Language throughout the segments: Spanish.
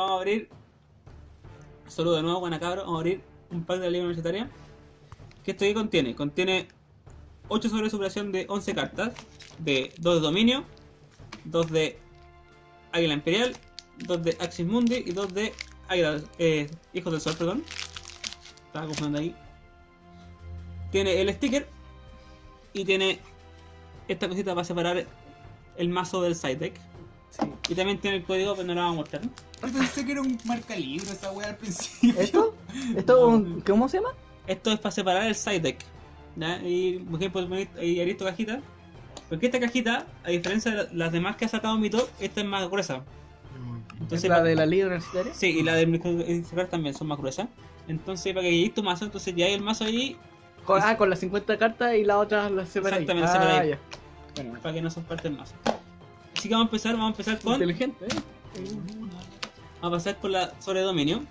vamos a abrir. Saludo de nuevo, buena cabro. Vamos a abrir un pack de la Liga Universitaria. ¿Qué esto aquí contiene? Contiene 8 sobre de superación de 11 cartas. De 2 de dominio, 2 de Águila Imperial, 2 de Axis Mundi y 2 de Águila, eh, Hijos del Sol, perdón. Estaba confundiendo ahí. Tiene el sticker y tiene esta cosita para separar el mazo del side deck. Y también tiene el código, pero no lo vamos a mostrar. Yo pensé que era un marca libro esa wea al principio. ¿Esto? ¿Esto un- ¿Cómo se llama? Esto es para separar el side deck. ¿ya? Y por ejemplo, ahí abrir tu cajita. Porque esta cajita, a diferencia de la- las demás que ha sacado mi top, esta es más gruesa. ¿Es Entonces, la de la Liga Universitaria? Sí, y la de microintegrar también son más gruesas. Entonces, para que llegues tu mazo, entonces ya hay el mazo ahí, Con, ah, con las 50 cartas y las otras las separáis. Exactamente, ah, separáis. Bueno, para que no son parte del mazo. Así que vamos a empezar, vamos a empezar con. inteligente, ¿eh? Vamos a pasar con la sobre dominio.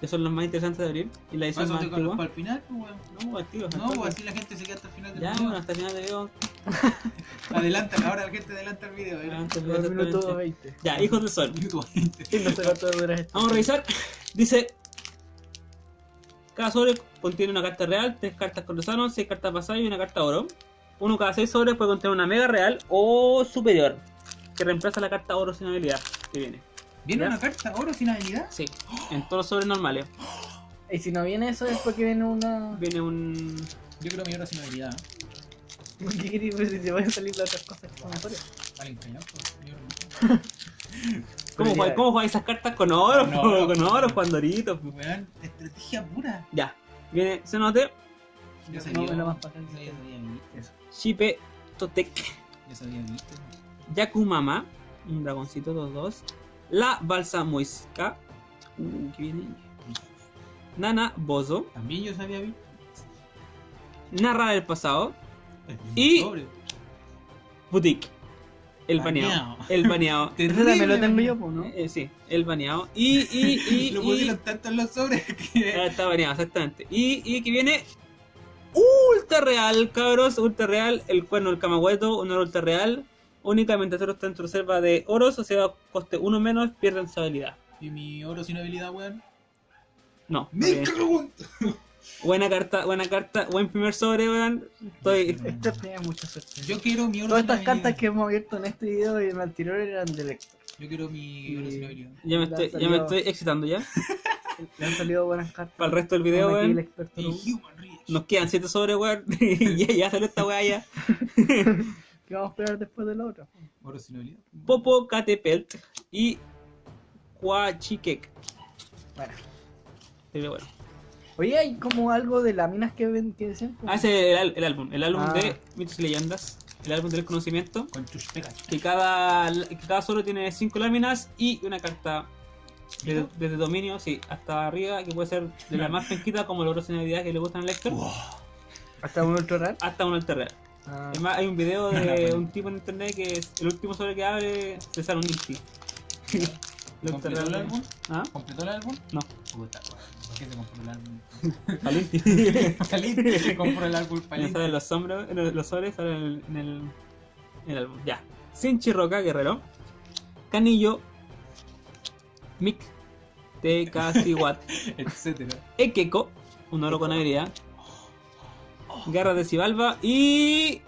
Que son los más interesantes de abrir. Y la edición más con antigua. para el final, pues. No, activos, No, pues así la gente se queda hasta el final del Ya, video. bueno, hasta el final del video. Adelanta, ahora la gente adelanta el video. antes del video, Dos minutos exactamente. 20. Ya, hijos del sol. Minuto 20. Sí, no sé cuánto dura esto. Vamos a revisar. Dice. Cada sobre contiene una carta real, tres cartas cortesanos, seis cartas pasadas y una carta oro. Uno cada seis sobres puede contener una mega real o superior, que reemplaza la carta oro sin habilidad que viene. ¿Viene ¿Ya? una carta oro sin habilidad? Sí, en todos los sobres normales. Y si no viene eso es porque viene una... Viene un. Yo creo mi oro sin habilidad. ¿Qué queréis ver si se van a salir las otras cosas que son mejores? Vale, engañado, pues, mi oro no. ¿Cómo, Pero juega- ya- ¿Cómo jugáis esas cartas con oro? Con oro. Con oro, con doritos. po. Weón, estrategia pura. Ya, viene Cenote, Ya No, sabía. me lo más para Ya sabía, visto. Shipe, Totek, Ya sabía, visto. Yakumama, un dragoncito, 2-2. La Balsa Muisca, uh, que viene. Nana Bozo, También yo sabía, visto. Narra del pasado, Y-. Boutique, el baneado. Baneado. El baneado. Ese también lo tengo yo, ¿no? Eh, sí, el baneado. Y, y, y, Lo y- pusieron tanto en los sobres que. Ah, Está baneado, exactamente. Y, y que viene ultra real, cabros. Ultra real, el cuerno del camagueto, un oro ultra real. Únicamente solo está en tu reserva de oros, o sea, coste uno menos, pierden su habilidad. Y mi oro sin habilidad, weón. No. Me cago en- buena carta, buena carta, buen primer sobre, weón. Estoy. Esto tenía mucha suerte. Yo quiero mi oro Todas sin estas habilidad. cartas que hemos abierto en este video y en el anterior eran de Lector. Yo quiero mi oro sin habilidad. Ya me estoy, han ya me salido- estoy excitando ya. Le han salido buenas cartas. Para el resto del video, weón. Nos quedan 7 sobres, weón. y ya, ya salió esta weá ya. ¿Qué vamos a esperar después de la otra? Oro sin habilidad. Popo Catepelt y Huachikek. Bueno. Pero bueno. Oye, hay como algo de láminas que, ven, que decían. como- Ah, ese es el, el álbum. El álbum Ah. de mitos y leyendas. El álbum del conocimiento. Con tus pegas. Que cada, que cada solo tiene 5 láminas y una carta desde, desde dominio, sí, hasta arriba, que puede ser de la más penquita como el oro sin habilidad que le gustan al lector, Hasta un ultra hasta un real. Ah, Es más, hay un video de un tipo en internet que es el último sobre que abre se sale un Nifty. El alter ¿Completó el álbum? ¿Ah? ¿Completó el álbum? No. Puta. ¿Por qué se compró el álbum? Al Nifty. Caliente se compró el álbum No paliente. salen los sombros, el- los sobres salen en el, en el, en el álbum. Ya. Sinchi Roca, guerrero. Canillo. Mick. Tekasiwat. Etcétera. Ekeko. Un oro con habilidad. Garra de Sibalba. Y.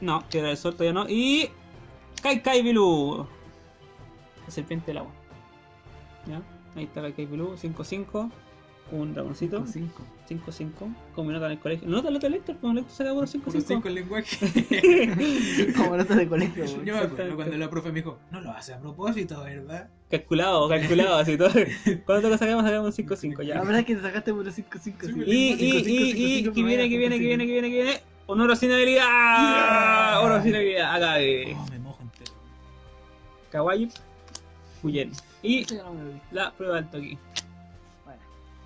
No, Piedra del Sol todavía no. Y. Kai Kai Bilu. La serpiente del agua. ¿Ya? Ahí está Kai Kai Bilu. 5-5. Un dragoncito. 5. 5-5. Como nota en el colegio. ¿No nota nota de Lector? Como Lector saca puro Puro 5 5-5. el lenguaje. Como notas de colegio. Yo me acuerdo cuando la profe me dijo, no lo hace a propósito, ¿verdad? Calculado, calculado, así todo. ¿Cuánto lo sacamos? Sacamos un 5-5 ya. La verdad es que te sacaste puro 5, 5, Sí, Y, me- y, y, y, que viene, que viene, que viene, que viene, que viene. Un oro sin habilidad. Yeah. Oro sin habilidad. Acá de Oh, me mojo entero. Kawaii. Fuyen. Y la prueba alto aquí.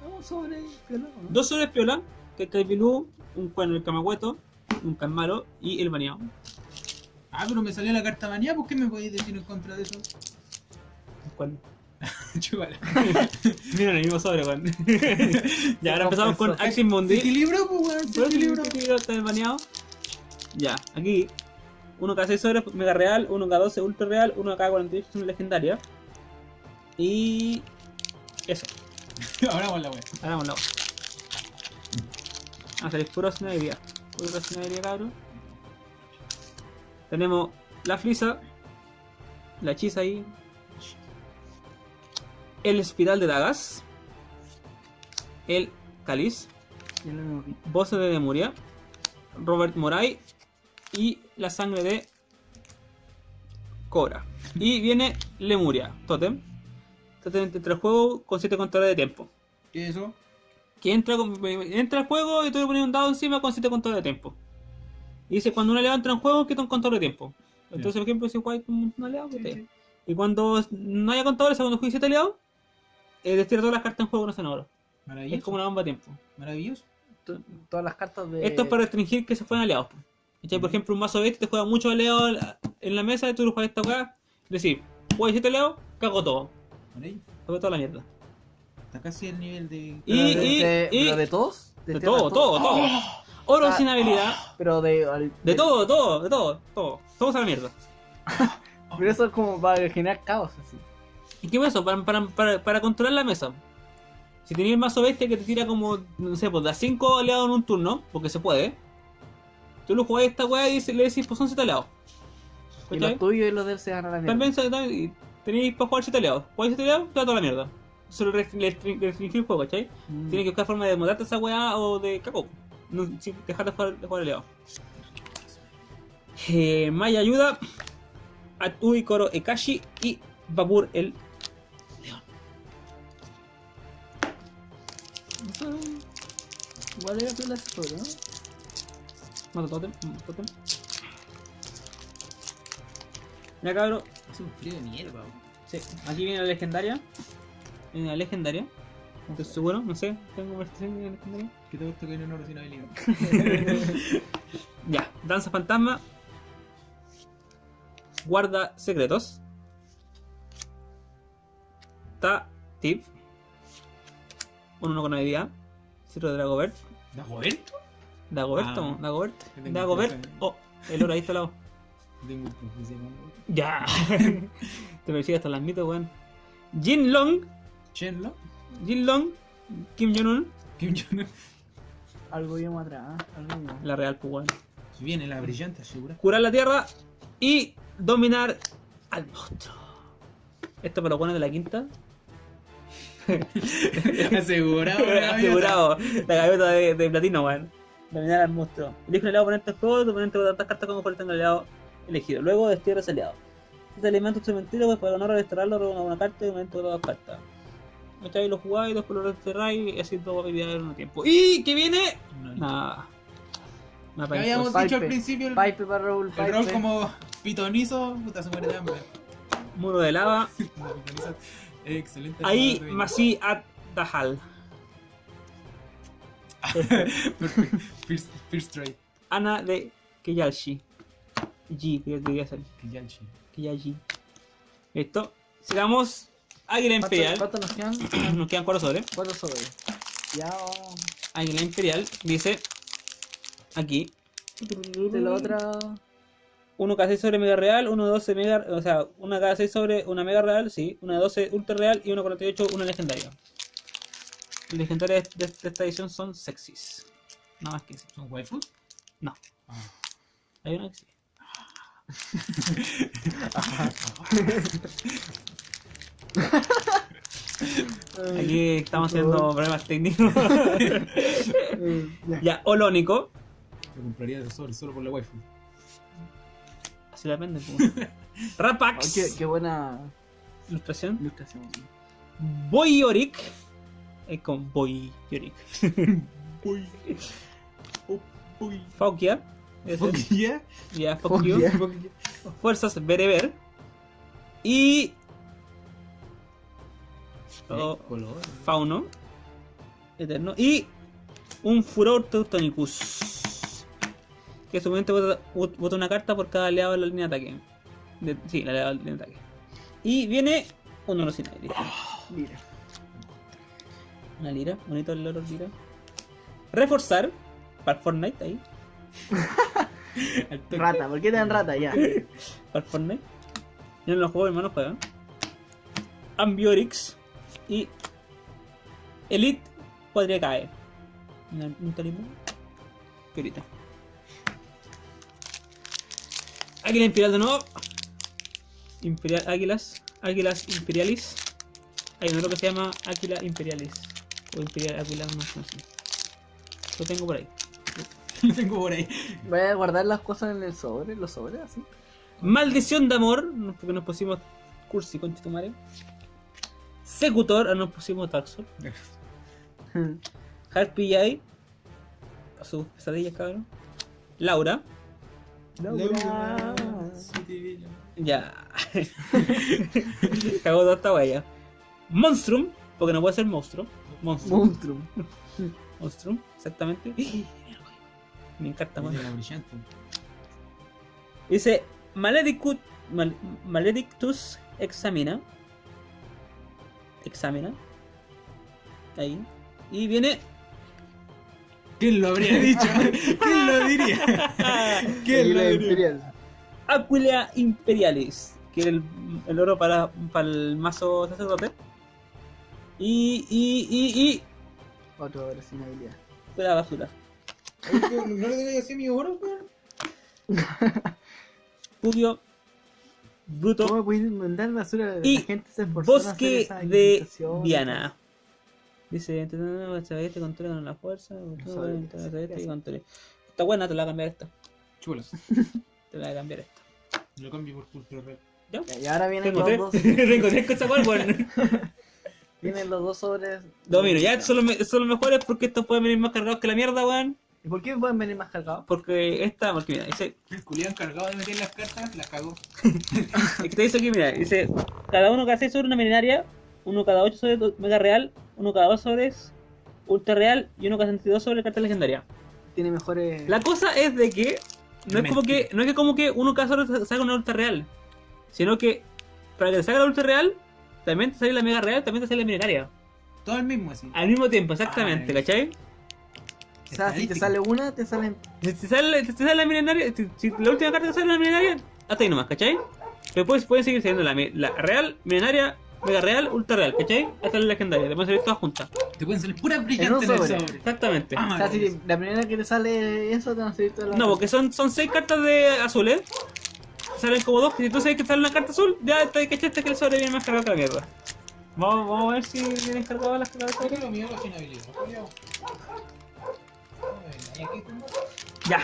Bueno. Vamos sobre piola, ¿no? Dos sobres piola. Que Kaibilu, un cuerno del Camagueto, un Canmaro y el baneado. Ah, pero me salió la carta manía, ¿por qué me podéis decir en contra de eso? Un cuerno. Chúbala. Mira el mismo sobre, weón. ya, ahora empezamos con. Axis Mundi. Equilibrio, pues, weón, equilibrio. está baneado. Ya, aquí. Uno K6 sobres, mega real, uno K12 ultra real, uno K48 es una legendaria. Y. Eso. Ahora vamos a la wea. Hagamos la otra. Vamos a salir puro sinadería. Puro sinadería, cabrón. Tenemos la flisa. La hechiza ahí. El espiral de dagas. El visto. Voces de Lemuria. Robert Moray. Y la sangre de Cobra. Y viene Lemuria, Totem. Entre el juego con 7 contadores de tiempo. ¿Qué es eso? que entra, con- entra al juego y tú le pones un dado encima con 7 contadores de tiempo. Y dice, cuando un aliado entra en juego, quita un contador de tiempo. Entonces, por ejemplo, si con un aliado, Sí. Y cuando no haya contadores, cuando juegues 7 aliados, eh, destira todas las cartas en juego no sean oro. Maravilloso. Es como una bomba de tiempo. Maravilloso. To- Todas las cartas de. Esto es para restringir que se jueguen aliados. Por ejemplo, un mazo bestia te juega muchos aliados en la mesa y tú lo juegas esta weá. Es decir, juegas 7 aliados, cago todo. Maravilloso. Cago toda la mierda. Está casi el nivel de. Y- y- de- y- pero de todos. De este todo, todo, todo. Oro Ah, sin habilidad. Pero de. al- De todo, todo, de todo, todo. Todos a la mierda. Pero eso es como para generar caos así. ¿Y qué es eso? Para, para, para, para controlar la mesa. Si tenías el mazo bestia que te tira como, no sé, pues da 5 aliados en un turno, porque se puede. Tú lo jugás a esta weá y le decís, pues son 7 aliados. Y los tuyos y los de él se van a la mierda. También se- también- y tenéis para jugar 7 aliados. Jugáis 7 aliados, te da toda la mierda. Le restringir el juego, ¿cachai? Mm. Tienes que buscar forma de mutarte esa weá o de caco. No, sin dejar de jugar, de jugar aliado. Eh, Maya ayuda. Atui Koro Ekashi y Babur el Eso- Igual era ese juego, ¿no? Mata totem, totem. Ya cabrón, Hace un frío de mierda, sí, aquí viene la legendaria. Viene la legendaria. No estoy seguro, no sé, tengo de la legendaria. ¿Qué te gusta que en oro sin habilidad? Ya, danza fantasma. Guarda secretos. Ta tip. Un uno con habilidad. Ciro de Dagobert. ¿Dagoberto? Dagoberto, Ah. Dagobert. Yo tengo Dagobert. profe. Oh, el oro ahí está al lado. Tengo. Ya. Te persigue hasta las mitos, weón. Jin Long. Chenlo. Jin Long. Kim Jong-un. Kim Jong-un. Algo vimos atrás, ¿eh? algo vimos. La real, pues, weón. Viene la brillante, asegura. Curar la tierra. Y dominar al monstruo. Esto para los buenos de la quinta. Asegurado. Asegurado. La gaviota de, de platino, weón. Dominar al monstruo. Elige un aliado oponente al juego, tu oponente con tantas cartas como tenga el aliado elegido. Luego destierra ese aliado. Este elemento es cementerio, pues para honor a desterrarlo, roba una carta y un momento de dos cartas. ¿Cachai? Lo jugáis, después lo desterráis y así dos habilidades en un tiempo. ¿Y qué viene? No, Nada. Habíamos Pipe. dicho al principio el, Pipe para Raúl, el Pipe. rol como pitonizo, puta se muere de hambre. Muro de lava. Excelente. Ahí, Masi at Dahal. First, first trade. Ana de Kiyalshi. G, que debería ser. Kiyalchi. Kiyashi. Listo. Sigamos. Águila ¿Cuánto- Imperial. ¿Cuántos nos quedan? Nos quedan cuatro sobres. Cuatro sobres. Ya. Águila Imperial dice. Aquí. De la otra. Uno cada 6 sobre mega real, uno 12 mega, o sea, una cada 6 sobre una mega real, sí, una 12 ultra real y una 48 una legendaria. Las legendarias de, de esta edición son sexys. Nada más que eso. ¿Son waifus? No. Ah. Hay una que sí. Aquí estamos haciendo problemas técnicos. Ya. Olónico. Me compraría de sobre solo por la waifu. Así depende. pues. Oh, Rapax. qué, qué buena Ilustración. ilustración. Boyoric. Es con Boyoric. Uy. Oh, uy. Faukia. Fuck yeah. Fuck Fuck you. yeah. Fuerzas Bereber. Y. Oh, Color. Fauno. Eterno. Y. Un Furor Teutonicus. Que su momento vota, vota una carta por cada aliado de la línea de ataque. De- sí, la aliado de la línea de ataque. Y viene. Un oro sin aire. Mira. Una lira. Bonito el oro lira. Reforzar. Para Fortnite ahí. Al. Rata, ¿por qué te dan rata? Ya. Para Fortnite. Yo no lo juego, hermano, juegan. Ambiorix y Elite podría caer. Un talismán. Piorita. Águila Imperial de nuevo. Imperial Águilas. Águilas Imperialis. Hay un otro que se llama Águila Imperialis. O Imperial Águila, no sé. Lo tengo por ahí. Lo tengo por ahí. Voy a guardar las cosas en el sobre, los sobres, así. Maldición de amor, porque nos pusimos cursi con Chitumare. Secutor, ah, nos pusimos Souls. Harpy Jai, a sus pesadillas, cabrón. Laura, Laura. ya. Cagó toda esta wea. Monstrum, porque no puede ser monstruo. Monstrum, Monstrum. Monstrum, exactamente. Me encanta, brillante. Dice Maledicut, Mal- Maledictus examina. Examina. Ahí. Y viene. ¿Quién lo habría dicho? ¿Quién lo diría? ¿Quién lo diría? Aquila Imperialis. Que era el, el oro para, para el mazo sacerdote. Y. y. y. y. Otro sin habilidad. la basura. ¿No le que decir mi oro, weón? Pubio. Bruto. ¿Cómo puedes mandar basura? Y la gente se Bosque de. Diana. Dice, este control con la fuerza, y. Está buena, te la voy a cambiar esta. Chulas. Te la voy a cambiar esta. Lo cambio por Cultura Red. ¿Ya? Y ahora vienen los tres. dos. Tengo tres cosas igual, bueno. Vienen los dos sobres. No, mira, ya son los, son los mejores porque estos pueden venir más cargados que la mierda, weón. ¿Y por qué pueden venir más cargados? Porque esta, porque mira, dice, El culián encargado de meter las cartas, las cagó. es que te dice aquí, mira, dice, cada uno cada 6 sobre una milenaria, uno cada 8 sobre mega real, uno cada 2 sobres ultra real y uno cada 62 sobre carta legendaria. Tiene mejores. La cosa es de que no es como que no es que como que uno cada sobre saca una ultra real, sino que para que te salga la ultra real, también te sale la mega real, también te sale la milenaria. Todo el mismo así. Al mismo tiempo, exactamente, Ah, ¿cachai? O sea, si te sale una, te salen. Si te sale, si te sale la milenaria, si, si la última carta te sale la milenaria, hasta ahí nomás, ¿cachai? Pero puedes, pueden seguir saliendo la, la real, milenaria, mega real, ultra real, ¿cachai? Hasta la legendaria, te pueden salir todas juntas. Te pueden salir puras En un brillantes en el sobre. Exactamente. Ah, O sea, si maravilloso. la primera que te sale eso, te van a salir todas las. No, porque son, son seis cartas de azules. Salen como dos, que si tú sabes que sale una carta azul, ya te cachaste que el sobre viene más cargado que la mierda. Vamos, vamos a ver si vienen cargadas las cartas de. Lo Ya.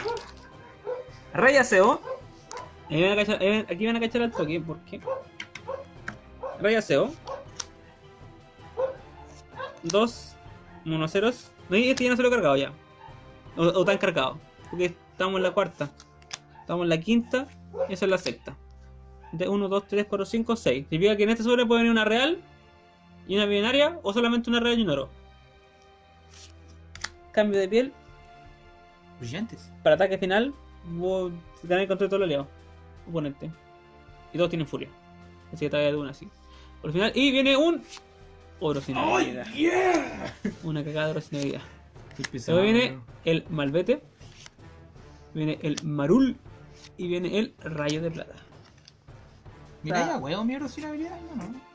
Rey Aseo. Ahí van a cachar- van- Aquí van a cachar al toque, ¿por qué? Rey Aseo. Dos monoceros. No, este ya no se lo he cargado ya. O, o tan cargado. Porque estamos en la cuarta. Estamos en la quinta. Y esa es la sexta. De 1, 2, 3, 4, 5, 6. Significa que en este sobre puede venir una real y una binaria o solamente una real y un oro. Cambio de piel Brillantes. para ataque final, vos tenés control de todo el aliado, oponente. Y todos tienen furia. Así que ataque de una así. Por el final, y viene un oro sin habilidad. yeah! Una cagada de oro sin. Luego viene el malvete, viene el marul y viene el rayo de plata. Mira ya, huevo, mi oro sin habilidad, no, no.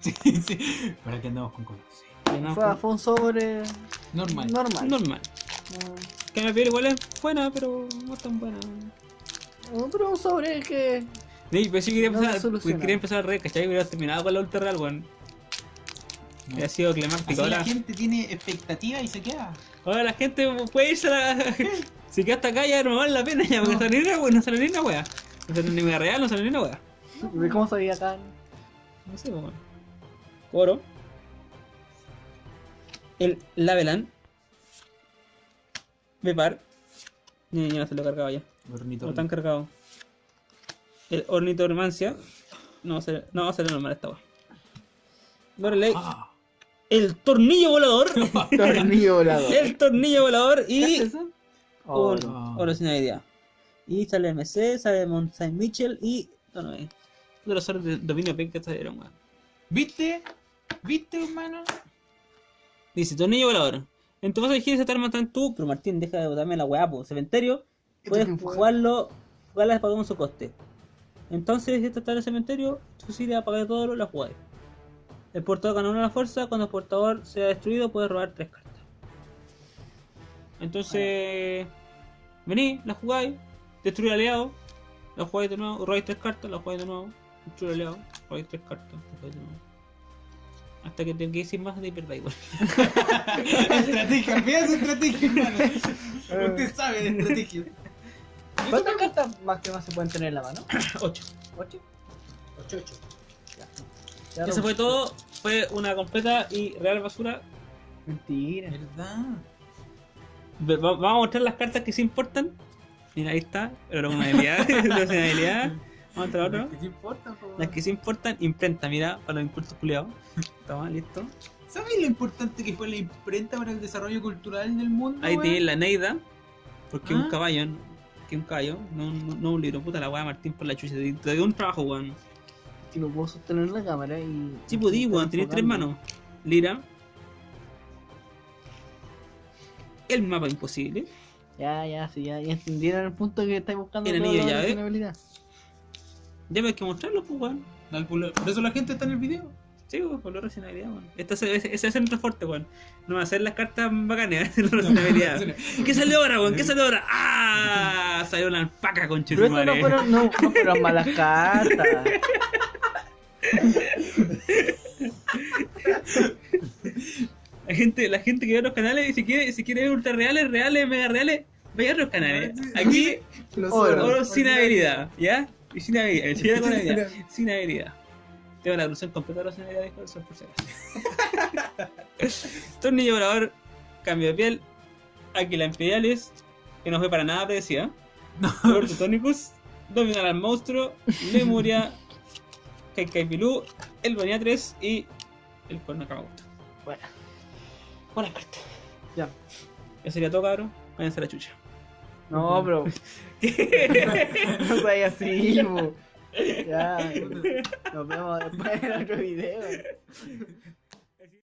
Sí, sí. ¿Para qué andamos con cosas? Fue, fue un sobre Normal. normal. Normal. Que mi piel igual es buena, pero no tan buena. No, pero un sobre que. Sí, pero sí quería No empezar, soluciona. quería empezar al rey, ¿cachai? Hubiera terminado con la ultra real, weón. No. Hubiera sido climático. la Ahora, gente tiene expectativa y se queda. ahora la gente puede irse a la... Si queda hasta acá ya no vale la pena ya, porque No. no sale ni una wea, no sale ni una wea. No sale ni una real, no sale ni una wea. ¿De ¿Cómo sabía acá? No sé, pues, weón. Oro. El Lavelan. Bepar. Ni ya se lo he cargado ya. Ornitorrinco. No están cargados. El Ornitormancia. No va a ser, no va a ser normal esta. Lorelei. Ah, El tornillo volador. Tornillo volador. el tornillo volador ¿Qué y es eso? Oh, un no. oro sin idea. Y sale MC, sale Saint Mitchell y. No, no, es. De los oros de dominio P que salieron, weón. ¿Viste? ¿Viste, hermano? Dice, tornillo volador. En tu te arma tan tú, pero Martín, deja de botarme la weá, po. Cementerio, puedes Esto es un jugarlo, jugarlas pagando su coste. Entonces, si esta está en el cementerio, fusil apaga todo, la jugáis. El portador gana una fuerza, cuando el portador sea destruido puede robar tres cartas. Entonces, vení, la jugáis, destruir aliado, la jugáis de nuevo, robáis tres cartas, la jugáis de nuevo, destruir aliado, robáis tres cartas, la jugáis de nuevo. Hasta que tengáis sin más de verdad igual. estrategia, mira su estrategia, hermano. Usted sabe de estrategia. ¿Cuántas cartas más que más se pueden tener en la mano? 8. ¿Ocho? 8-8. Ya Eso fue todo, fue una completa y real basura. Mentira. ¿Verdad? Ve- va- Vamos a mostrar las cartas que sí importan. Mira, ahí está, pero una habilidad, una habilidad. Vamos a mostrar otro. ¿Qué te importa, po? Las que sí importan, imprenta, mira, para los impulsos culiados. Toma, listo. ¿Sabes lo importante que fue la imprenta para el desarrollo cultural del mundo? Ahí tiene la Neida, porque ¿Ah? un caballo, que un caballo, no, no, no un libro, puta la weá Martín por la chucha. Te te dio un trabajo, weón. Si lo puedo sostener en la cámara y. Sí, podí, weón, tenés tres manos. Lira. El mapa imposible. Ya, ya, sí, ya, ya entendieron el punto que estáis buscando. El anillo lo de llave. Ya me hay que mostrarlo, pues, weón. Por por eso la gente está en el video. Sí, weón, por la racionalidad, weón. Esta es- ese ese es el fuerte, weón. No va a hacer las cartas bacanas, la racionalidad. ¿Qué salió ahora, weón? ¿Qué salió ahora? ¡Ah! Salió una alpaca con Pero eso no fueron, no, no fueron malas cartas. La gente, la gente que ve los canales y si quiere, si quiere ver ultra reales, reales, mega reales, vaya a los canales. Aquí, Los Oro. oro sin habilidad, ¿ya? Y sin habilidad, sin habilidad, sin habilidad. Tengo la solución completa de la racionalidad de Colson, por si acaso. Tornillo volador, cambio de piel, Águila Imperialis, que no fue para nada predecida. Lord Tonicus, Dominar al monstruo, Lemuria, Kaikai Pilú, el Bonía 3 y el Corno Kamagusta. Bueno, Buenas cartas. ya. Ya sería todo, cabrón. Váyanse a la chucha. No, bro. No soy así, bo. Ya. Nos vemos después en otro video.